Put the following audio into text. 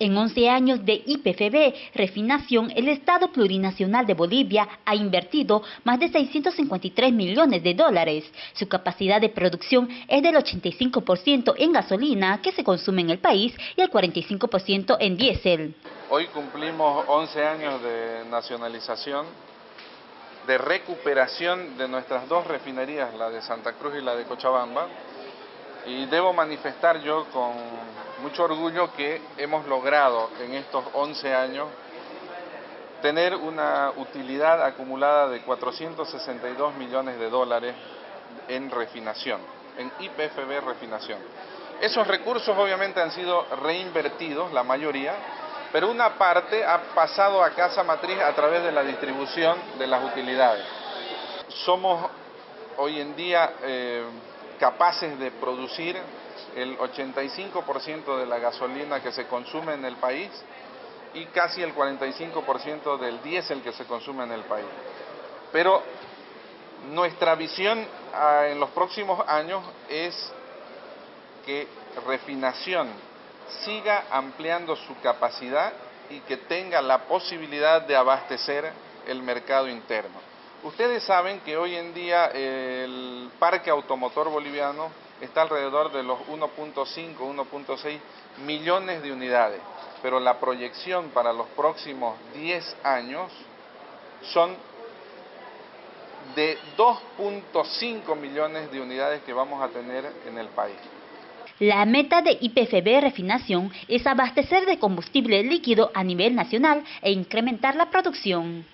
En 11 años de IPFB Refinación, el Estado Plurinacional de Bolivia ha invertido más de 653 millones de dólares. Su capacidad de producción es del 85% en gasolina que se consume en el país y el 45% en diésel. Hoy cumplimos 11 años de nacionalización, de recuperación de nuestras dos refinerías, la de Santa Cruz y la de Cochabamba, y debo manifestar yo con mucho orgullo que hemos logrado en estos 11 años tener una utilidad acumulada de 462 millones de dólares en refinación, en IPFB refinación. Esos recursos obviamente han sido reinvertidos, la mayoría, pero una parte ha pasado a casa matriz a través de la distribución de las utilidades. Somos hoy en día eh, capaces de producir el 85% de la gasolina que se consume en el país y casi el 45% del diésel que se consume en el país. Pero nuestra visión ah, en los próximos años es que refinación siga ampliando su capacidad y que tenga la posibilidad de abastecer el mercado interno. Ustedes saben que hoy en día el parque automotor boliviano está alrededor de los 1.5, 1.6 millones de unidades, pero la proyección para los próximos 10 años son de 2.5 millones de unidades que vamos a tener en el país. La meta de IPFB Refinación es abastecer de combustible líquido a nivel nacional e incrementar la producción.